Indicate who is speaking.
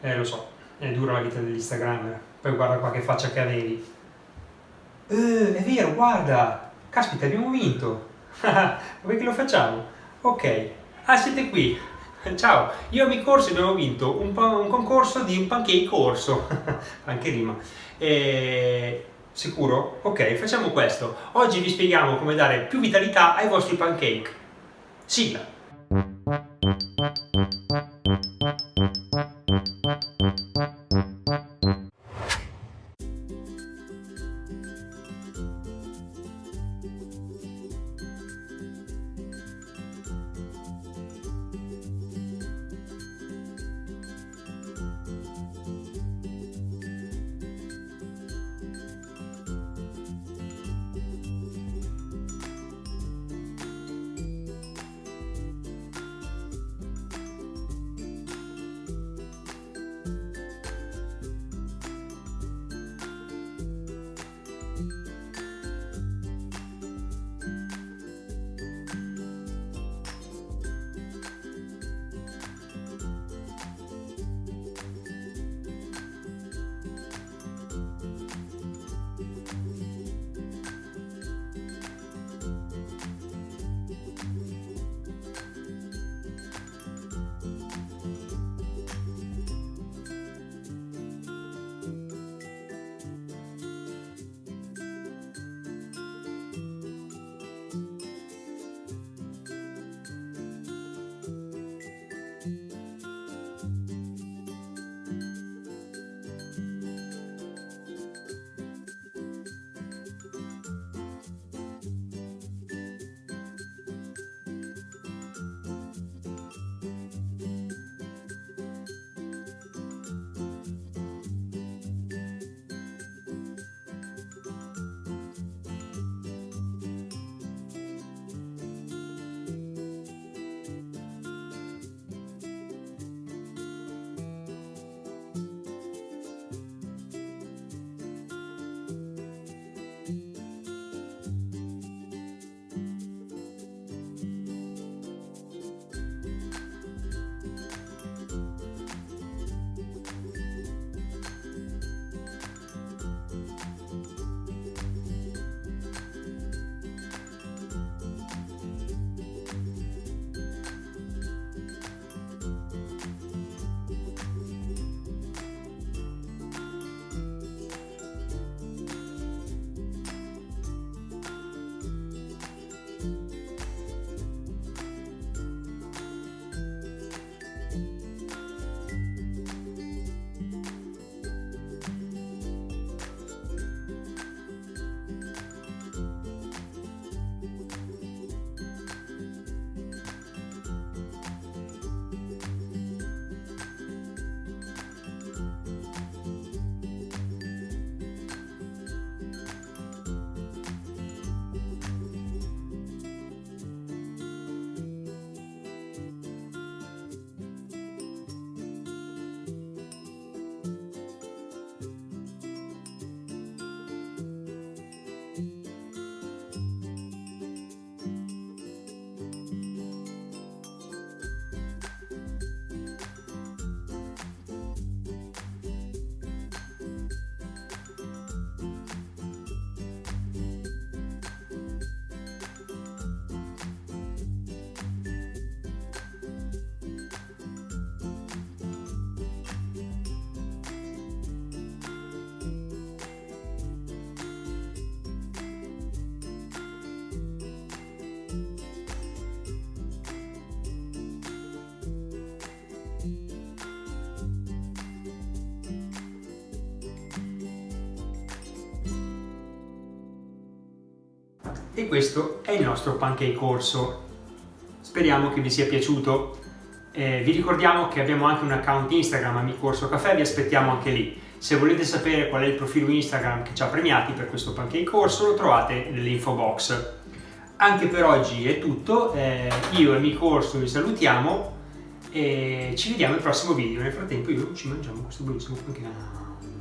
Speaker 1: Eh, lo so, è dura la vita dell'Instagrammer. Poi guarda qua che faccia che avevi. Eh, è vero, guarda! Caspita, abbiamo vinto! Vuoi che lo facciamo? Ok. Ah, siete qui! Ciao, io e mi corso abbiamo vinto un, un, concorso di un pancake corso. Anche rima. E... Sicuro? Ok, facciamo questo. Oggi vi spieghiamo come dare più vitalità ai vostri pancake. Sigla! E questo è il nostro pancake corso. Speriamo che vi sia piaciuto. Eh, vi ricordiamo che abbiamo anche un account Instagram Amico Corso Caffè, vi aspettiamo anche lì. Se volete sapere qual è il profilo Instagram che ci ha premiati per questo pancake corso lo trovate nell'info box. Anche per oggi è tutto, eh, io e Amico Corso vi salutiamo e ci vediamo al prossimo video. Nel frattempo io ci mangiamo questo buonissimo pancake.